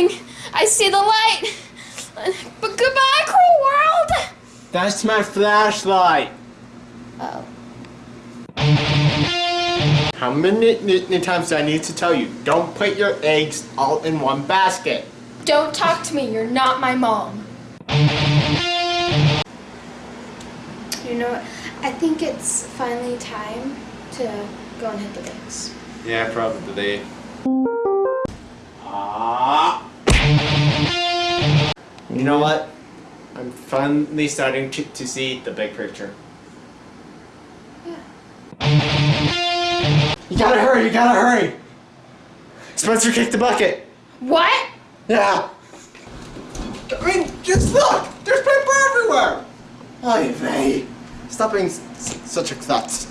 coming. I see the light. But goodbye, cruel world. That's my flashlight. Oh. How many times do I need to tell you? Don't put your eggs all in one basket. Don't talk to me. You're not my mom. You know what? I think it's finally time to go and hit the bricks. Yeah, probably. You know what? I'm finally starting to, to see the big picture. You gotta hurry, you gotta hurry! Spencer kicked the bucket! What? Yeah! I mean, just look! There's paper everywhere! Oy vey! Stop being s- s- such a klutz.